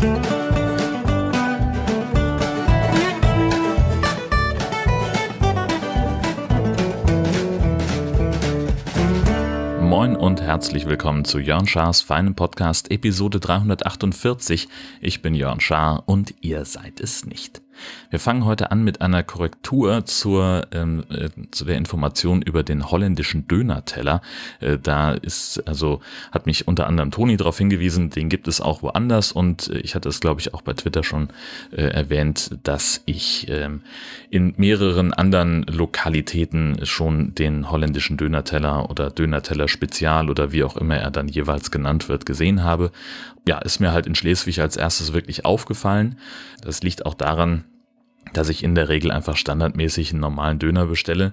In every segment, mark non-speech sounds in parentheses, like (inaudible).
Moin und herzlich willkommen zu Jörn Schars feinem Podcast Episode 348. Ich bin Jörn Schaar und ihr seid es nicht. Wir fangen heute an mit einer Korrektur zur, ähm, äh, zu der Information über den holländischen Dönerteller. Äh, da ist, also hat mich unter anderem Toni darauf hingewiesen, den gibt es auch woanders und äh, ich hatte es, glaube ich, auch bei Twitter schon äh, erwähnt, dass ich ähm, in mehreren anderen Lokalitäten schon den holländischen Dönerteller oder Dönerteller Spezial oder wie auch immer er dann jeweils genannt wird, gesehen habe. Ja, ist mir halt in Schleswig als erstes wirklich aufgefallen. Das liegt auch daran, dass ich in der Regel einfach standardmäßig einen normalen Döner bestelle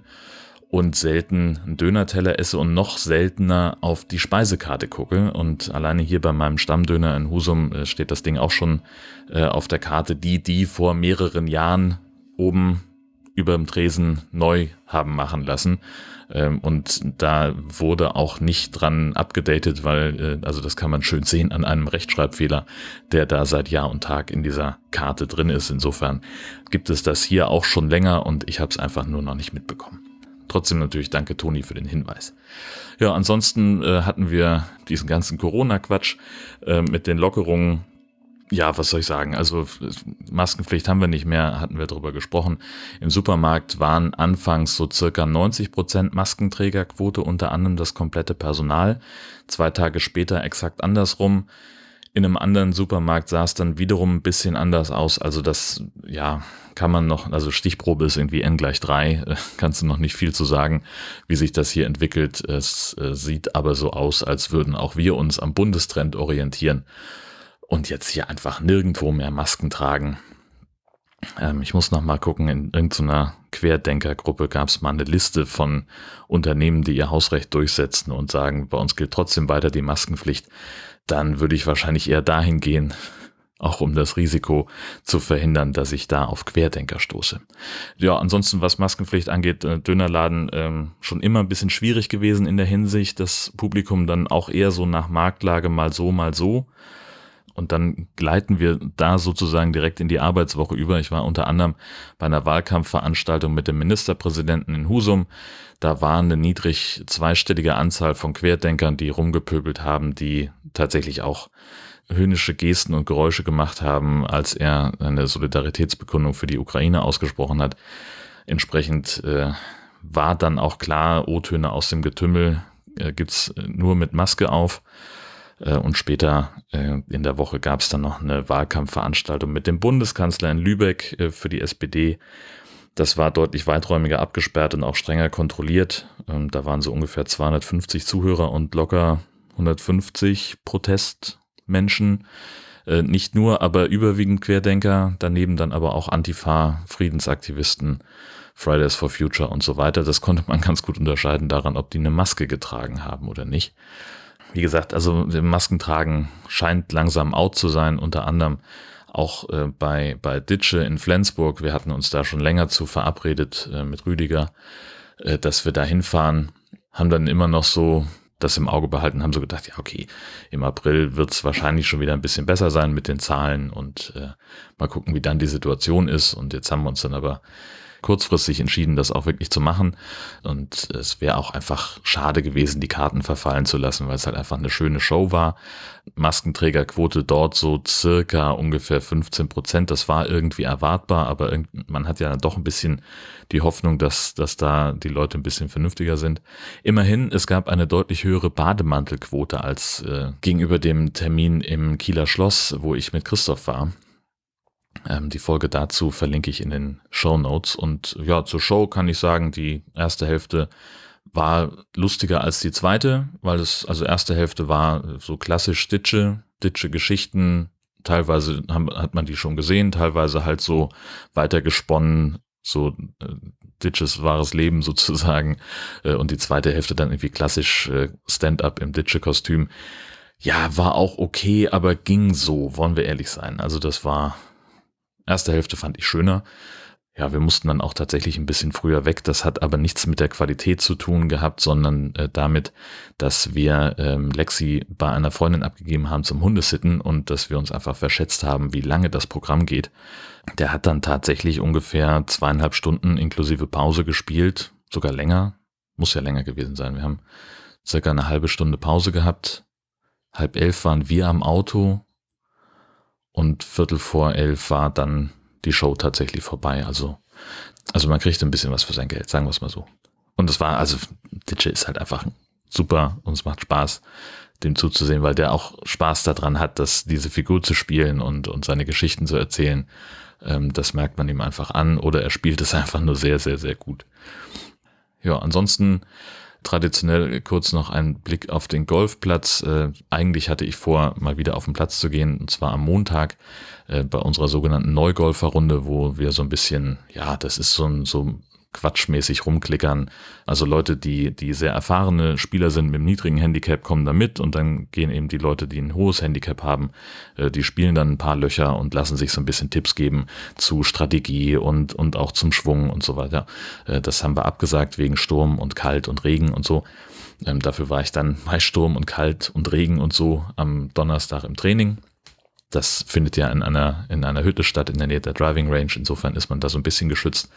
und selten einen Dönerteller esse und noch seltener auf die Speisekarte gucke. Und alleine hier bei meinem Stammdöner in Husum äh, steht das Ding auch schon äh, auf der Karte, die die vor mehreren Jahren oben über dem Tresen neu haben machen lassen. Ähm, und da wurde auch nicht dran abgedatet, weil, äh, also das kann man schön sehen an einem Rechtschreibfehler, der da seit Jahr und Tag in dieser Karte drin ist. Insofern gibt es das hier auch schon länger und ich habe es einfach nur noch nicht mitbekommen. Trotzdem natürlich danke Toni für den Hinweis. Ja, ansonsten äh, hatten wir diesen ganzen Corona-Quatsch äh, mit den Lockerungen ja, was soll ich sagen? Also Maskenpflicht haben wir nicht mehr, hatten wir darüber gesprochen. Im Supermarkt waren anfangs so circa 90 Prozent Maskenträgerquote, unter anderem das komplette Personal. Zwei Tage später exakt andersrum. In einem anderen Supermarkt sah es dann wiederum ein bisschen anders aus. Also das, ja, kann man noch, also Stichprobe ist irgendwie n gleich drei, (laughs) kannst du noch nicht viel zu sagen, wie sich das hier entwickelt. Es äh, sieht aber so aus, als würden auch wir uns am Bundestrend orientieren und jetzt hier einfach nirgendwo mehr Masken tragen. Ähm, ich muss noch mal gucken, in irgendeiner Querdenkergruppe gab es mal eine Liste von Unternehmen, die ihr Hausrecht durchsetzen und sagen, bei uns gilt trotzdem weiter die Maskenpflicht. Dann würde ich wahrscheinlich eher dahin gehen, auch um das Risiko zu verhindern, dass ich da auf Querdenker stoße. Ja, ansonsten, was Maskenpflicht angeht, äh, Dönerladen ähm, schon immer ein bisschen schwierig gewesen in der Hinsicht, das Publikum dann auch eher so nach Marktlage mal so, mal so. Und dann gleiten wir da sozusagen direkt in die Arbeitswoche über. Ich war unter anderem bei einer Wahlkampfveranstaltung mit dem Ministerpräsidenten in Husum. Da war eine niedrig zweistellige Anzahl von Querdenkern, die rumgepöbelt haben, die tatsächlich auch höhnische Gesten und Geräusche gemacht haben, als er eine Solidaritätsbekundung für die Ukraine ausgesprochen hat. Entsprechend äh, war dann auch klar, O-Töne aus dem Getümmel äh, gibt's nur mit Maske auf. Äh, und später äh, in der Woche gab es dann noch eine Wahlkampfveranstaltung mit dem Bundeskanzler in Lübeck äh, für die SPD. Das war deutlich weiträumiger abgesperrt und auch strenger kontrolliert. Ähm, da waren so ungefähr 250 Zuhörer und locker 150 Protestmenschen. Nicht nur, aber überwiegend Querdenker, daneben dann aber auch Antifa, Friedensaktivisten, Fridays for Future und so weiter. Das konnte man (laughs) ganz gut unterscheiden daran, ob die eine Maske getragen haben oder nicht wie gesagt, also Maskentragen scheint langsam out zu sein, unter anderem auch äh, bei, bei Ditsche in Flensburg. Wir hatten uns da schon länger zu verabredet äh, mit Rüdiger, äh, dass wir da hinfahren, haben dann immer noch so das im Auge behalten, haben so gedacht, ja, okay, im April wird es wahrscheinlich schon wieder ein bisschen besser sein mit den Zahlen und äh, mal gucken, wie dann die Situation ist. Und jetzt haben wir uns dann aber kurzfristig entschieden, das auch wirklich zu machen. Und es wäre auch einfach schade gewesen, die Karten verfallen zu lassen, weil es halt einfach eine schöne Show war. Maskenträgerquote dort so circa ungefähr 15 Prozent. Das war irgendwie erwartbar, aber man hat ja doch ein bisschen die Hoffnung, dass, dass da die Leute ein bisschen vernünftiger sind. Immerhin, es gab eine deutlich höhere Bademantelquote als äh, gegenüber dem Termin im Kieler Schloss, wo ich mit Christoph war. Ähm, die Folge dazu verlinke ich in den Show Notes. Und ja, zur Show kann ich sagen, die erste Hälfte war lustiger als die zweite, weil es, also erste Hälfte war so klassisch Ditsche, Ditsche Geschichten. Teilweise hat man die schon gesehen, teilweise halt so weitergesponnen, so äh, Ditches wahres Leben (laughs) sozusagen. Äh, und die zweite Hälfte dann irgendwie klassisch äh, Stand-up im Ditsche-Kostüm. Ja, war auch okay, aber ging so, wollen wir ehrlich sein. Also das war Erste Hälfte fand ich schöner. ja, wir mussten dann auch tatsächlich ein bisschen früher weg. Das hat aber nichts mit der Qualität zu tun gehabt, sondern äh, damit, dass wir ähm, Lexi bei einer Freundin abgegeben haben zum Hundesitten und dass wir uns einfach verschätzt haben, wie lange das Programm geht. Der hat dann tatsächlich ungefähr zweieinhalb Stunden inklusive Pause gespielt, sogar länger. Muss ja länger gewesen sein. Wir haben circa eine halbe Stunde Pause gehabt. Halb elf waren wir am Auto und Viertel vor elf war dann die Show tatsächlich vorbei. Also, also man kriegt ein bisschen was für sein Geld, sagen wir es mal so. Und es war, also DJ ist halt einfach super und es macht Spaß, dem zuzusehen, weil der auch Spaß daran hat, dass diese Figur zu spielen und, und seine Geschichten zu erzählen. Ähm, das merkt man ihm einfach an oder er spielt es (laughs) einfach nur sehr, sehr, sehr gut. Ja, ansonsten traditionell kurz noch ein Blick auf den Golfplatz. Äh, eigentlich hatte ich vor, mal wieder auf den Platz zu gehen, und zwar am Montag äh, bei unserer sogenannten Neugolferrunde, wo wir so ein bisschen, ja, das ist so ein, so quatschmäßig rumklickern. Also Leute, die, die sehr erfahrene Spieler sind mit einem niedrigen Handicap, kommen da mit und dann gehen eben die Leute, die ein hohes Handicap haben, äh, die spielen dann ein paar Löcher und lassen sich so ein bisschen Tipps geben zu Strategie und, und auch zum Schwung und so weiter. Äh, das haben wir abgesagt wegen Sturm und Kalt und Regen und so. Ähm, dafür war ich dann (laughs) bei Sturm und Kalt und Regen und so am Donnerstag im Training. Das findet ja in einer, in einer Hütte statt, in der Nähe der Driving Range. Insofern ist man da so ein bisschen geschützt.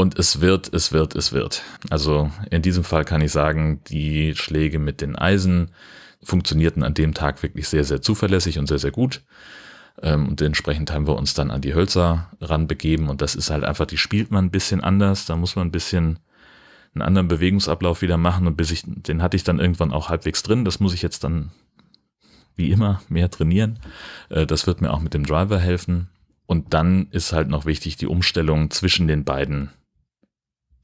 Und es wird, es wird, es wird. Also in diesem Fall kann ich sagen, die Schläge mit den Eisen funktionierten an dem Tag wirklich sehr, sehr zuverlässig und sehr, sehr gut. Ähm, und entsprechend haben wir uns dann an die Hölzer ranbegeben. Und das ist halt einfach, die spielt man ein bisschen anders. Da muss man ein bisschen einen anderen Bewegungsablauf wieder machen. Und bis ich, den hatte ich dann irgendwann auch halbwegs drin. Das muss ich jetzt dann wie immer mehr trainieren. Äh, das wird mir auch mit dem Driver helfen. Und dann ist halt noch wichtig die Umstellung zwischen den beiden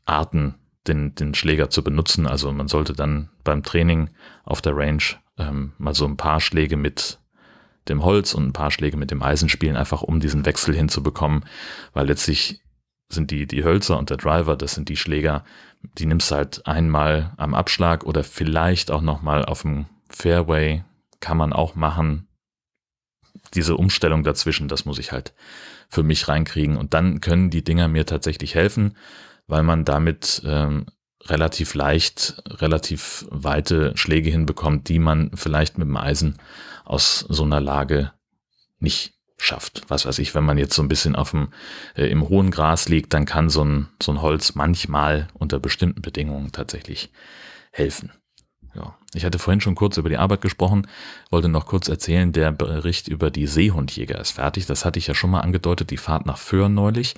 Arten, den, den Schläger zu benutzen. Also man sollte dann beim Training auf der Range ähm, mal so ein paar Schläge mit dem Holz und ein paar Schläge mit dem Eisen spielen, einfach um diesen Wechsel hinzubekommen, weil letztlich sind die, die Hölzer und der Driver, das sind die Schläger, die nimmst halt einmal am Abschlag oder vielleicht auch nochmal auf dem Fairway, kann man auch machen. Diese Umstellung dazwischen, das muss ich halt für mich reinkriegen und dann können die Dinger mir tatsächlich helfen weil man damit ähm, relativ leicht, relativ weite Schläge hinbekommt, die man vielleicht mit dem Eisen aus so einer Lage nicht schafft. Was weiß ich, wenn man jetzt so ein bisschen auf dem, äh, im hohen Gras liegt, dann kann so ein, so ein Holz manchmal unter bestimmten Bedingungen tatsächlich helfen. Ja. Ich hatte vorhin schon kurz über die Arbeit gesprochen, wollte noch kurz erzählen, der Bericht über die Seehundjäger ist fertig. Das hatte ich ja schon mal angedeutet, die Fahrt nach Föhr neulich.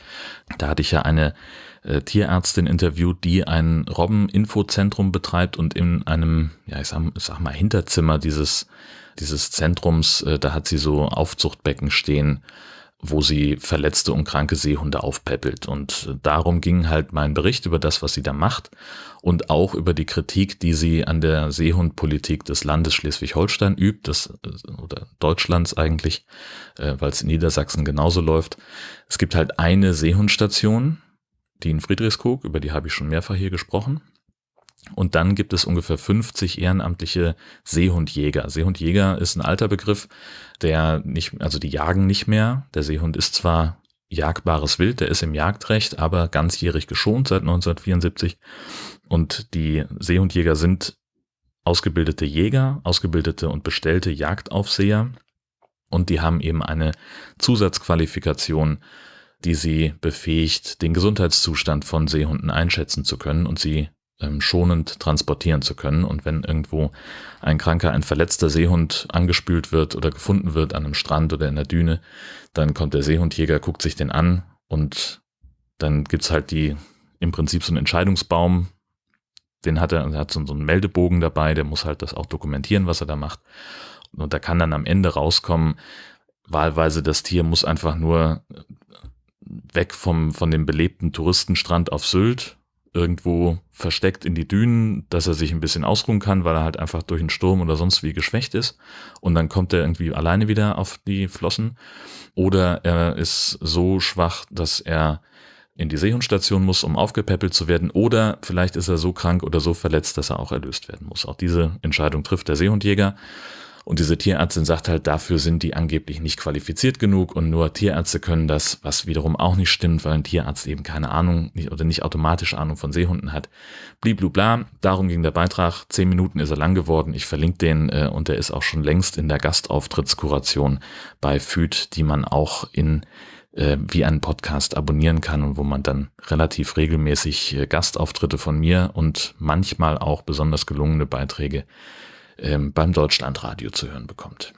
Da hatte ich ja eine äh, Tierärztin interviewt, die ein Robben-Infozentrum betreibt und in einem, ja, ich sag, sag mal, Hinterzimmer dieses, dieses Zentrums, äh, da hat sie so Aufzuchtbecken stehen, wo sie verletzte und kranke Seehunde aufpäppelt. Und darum ging halt mein Bericht über das, was sie da macht und auch über die Kritik, die sie an der Seehundpolitik des Landes Schleswig-Holstein übt, das, oder Deutschlands eigentlich, äh, weil es in Niedersachsen genauso läuft. Es gibt halt eine Seehundstation, die in Friedrichskoog, über die habe ich schon mehrfach hier gesprochen. Und dann gibt es ungefähr 50 ehrenamtliche Seehundjäger. Seehundjäger ist ein alter Begriff, der nicht, also die jagen nicht mehr. Der Seehund ist zwar jagbares Wild, der ist im Jagdrecht, aber ganzjährig geschont seit 1974. Und die Seehundjäger sind ausgebildete Jäger, ausgebildete und bestellte Jagdaufseher. Und die haben eben eine Zusatzqualifikation die sie befähigt, den Gesundheitszustand von Seehunden einschätzen zu können und sie schonend transportieren zu können. Und wenn irgendwo ein kranker, ein verletzter Seehund angespült wird oder gefunden wird an einem Strand oder in der Düne, dann kommt der Seehundjäger, guckt sich den an und dann gibt's halt die im Prinzip so einen Entscheidungsbaum, den hat er, er hat so einen Meldebogen dabei, der muss halt das auch dokumentieren, was er da macht. Und da kann dann am Ende rauskommen, wahlweise das Tier muss einfach nur weg vom, von dem belebten Touristenstrand auf Sylt, irgendwo versteckt in die Dünen, dass er sich ein bisschen ausruhen kann, weil er halt einfach durch einen Sturm oder sonst wie geschwächt ist. Und dann kommt er irgendwie alleine wieder auf die Flossen. Oder er ist so schwach, dass er in die Seehundstation muss, um aufgepäppelt zu werden. Oder vielleicht ist er so krank oder so verletzt, dass er auch erlöst werden muss. Auch diese Entscheidung trifft der Seehundjäger. Und diese Tierärztin sagt halt, dafür sind die angeblich nicht qualifiziert genug und nur Tierärzte können das, was wiederum auch nicht stimmt, weil ein Tierarzt eben keine Ahnung nicht, oder nicht automatisch Ahnung von Seehunden hat. Bliblubla, darum ging der Beitrag. Zehn Minuten ist er lang geworden. Ich verlinke den äh, und der ist auch schon längst in der Gastauftrittskuration bei FÜD, die man auch in äh, wie einen Podcast abonnieren kann und wo man dann relativ regelmäßig äh, Gastauftritte von mir und manchmal auch besonders gelungene Beiträge ähm, beim Deutschlandradio zu hören bekommt.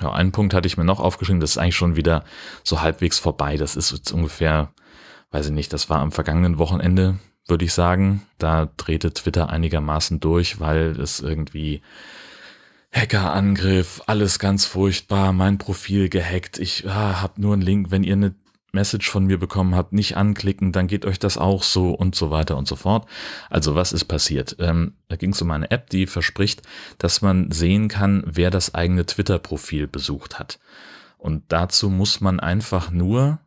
Ja, einen Punkt hatte ich mir noch aufgeschrieben, das ist eigentlich schon wieder so halbwegs vorbei. Das ist jetzt ungefähr, weiß ich nicht, das war am vergangenen Wochenende, würde ich sagen. Da drehte Twitter einigermaßen durch, weil es irgendwie Hackerangriff, alles ganz furchtbar, mein Profil gehackt, ich ah, hab nur einen Link, wenn ihr eine Message von mir bekommen habt, nicht anklicken, dann geht euch das auch so und so weiter und so fort. Also was ist passiert? Ähm, da ging es um eine App, die verspricht, dass man sehen kann, wer das eigene Twitter-Profil besucht hat. Und dazu muss man einfach nur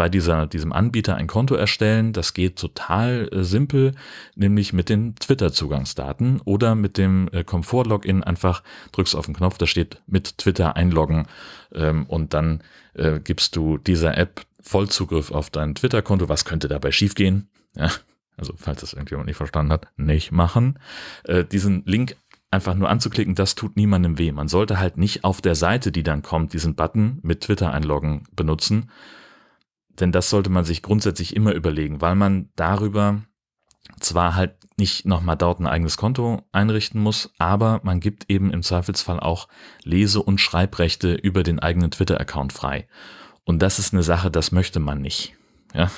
bei dieser, diesem Anbieter ein Konto erstellen. Das geht total äh, simpel, nämlich mit den Twitter-Zugangsdaten oder mit dem äh, Komfort-Login. Einfach drückst auf den Knopf, da steht mit Twitter einloggen ähm, und dann äh, gibst du dieser App Vollzugriff auf dein Twitter-Konto. Was könnte dabei schiefgehen? Ja, also falls das irgendjemand nicht verstanden hat, nicht machen. Äh, diesen Link einfach nur anzuklicken, das tut niemandem weh. Man sollte halt nicht auf der Seite, die dann kommt, diesen Button mit Twitter einloggen benutzen. Denn das sollte man sich grundsätzlich immer überlegen, weil man darüber zwar halt nicht nochmal dort ein eigenes Konto einrichten muss, aber man gibt eben im Zweifelsfall auch Lese- und Schreibrechte über den eigenen Twitter-Account frei. Und das ist eine Sache, das möchte man nicht. Ja,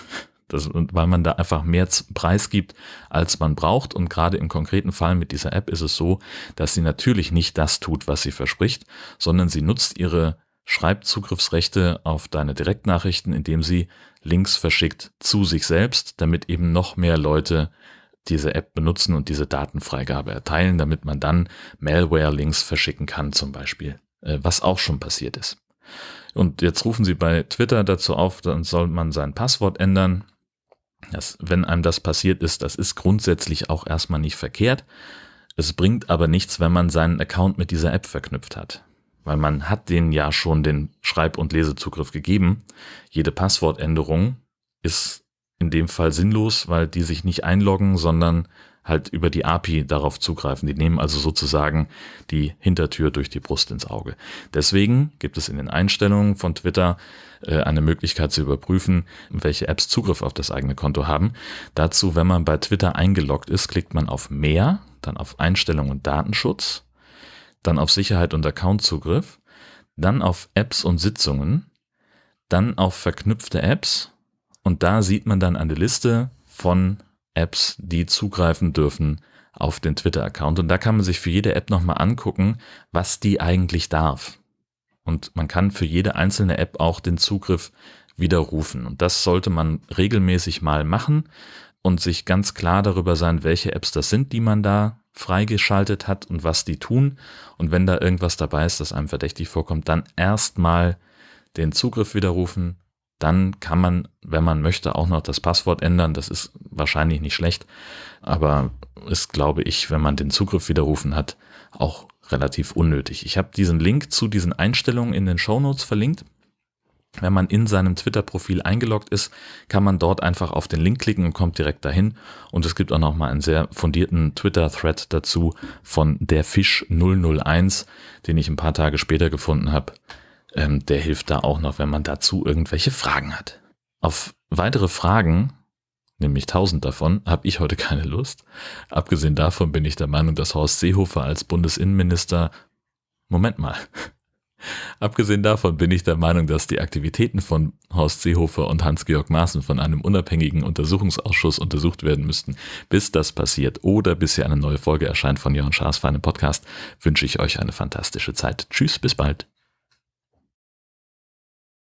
das, weil man da einfach mehr Preis gibt, als man braucht. Und gerade im konkreten Fall mit dieser App ist es so, dass sie natürlich nicht das tut, was sie verspricht, sondern sie nutzt ihre Schreibzugriffsrechte auf deine Direktnachrichten, indem sie Links verschickt zu sich selbst, damit eben noch mehr Leute diese App benutzen und diese Datenfreigabe erteilen, damit man dann Malware-Links verschicken kann zum Beispiel, äh, was auch schon passiert ist. Und jetzt rufen sie bei Twitter dazu auf, dann soll man sein Passwort ändern. Das, wenn einem das passiert ist, das ist grundsätzlich auch erstmal nicht verkehrt. Es bringt aber nichts, wenn man seinen Account mit dieser App verknüpft hat. Weil man hat denen ja schon den Schreib- und Lesezugriff gegeben. Jede Passwortänderung ist in dem Fall sinnlos, weil die sich nicht einloggen, sondern halt über die API darauf zugreifen. Die nehmen also sozusagen die Hintertür durch die Brust ins Auge. Deswegen gibt es in den Einstellungen von Twitter äh, eine Möglichkeit zu überprüfen, welche Apps Zugriff auf das eigene Konto haben. Dazu, wenn man bei Twitter eingeloggt ist, klickt man auf Mehr, dann auf Einstellungen und Datenschutz, dann auf Sicherheit und Accountzugriff, dann auf Apps und Sitzungen, dann auf verknüpfte Apps und da sieht man dann eine Liste von Apps, die zugreifen dürfen auf den Twitter-Account. Und da kann man sich für jede App nochmal angucken, was die eigentlich darf. Und man kann für jede einzelne App auch den Zugriff widerrufen. Und das sollte man regelmäßig mal machen und sich ganz klar darüber sein, welche Apps das sind, die man da freigeschaltet hat und was die tun. Und wenn da irgendwas dabei ist, das einem verdächtig vorkommt, dann erstmal den Zugriff widerrufen, dann kann man, wenn man möchte, auch noch das Passwort ändern. Das ist wahrscheinlich nicht schlecht, aber ist, glaube ich, wenn man den Zugriff widerrufen hat, auch relativ unnötig. Ich habe diesen Link zu diesen Einstellungen in den Show Notes verlinkt. Wenn man in seinem Twitter-Profil eingeloggt ist, kann man dort einfach auf den Link klicken und kommt direkt dahin. Und es gibt auch noch mal einen sehr fundierten Twitter-Thread dazu von der Fisch 001, den ich ein paar Tage später gefunden habe ähm, der hilft da auch noch, wenn man dazu irgendwelche Fragen hat. Auf weitere Fragen, nämlich tausend davon, habe ich heute keine Lust. Abgesehen davon bin ich der Meinung, dass Horst Seehofer als Bundesinnenminister Moment mal. (laughs) Abgesehen davon bin ich der Meinung, dass die Aktivitäten von Horst Seehofer und Hans-Georg Maaßen von einem unabhängigen Untersuchungsausschuss untersucht werden müssten. Bis das passiert oder bis hier eine neue Folge erscheint von Jörn Schaas für einen Podcast, wünsche ich euch eine fantastische Zeit. Tschüss, bis bald.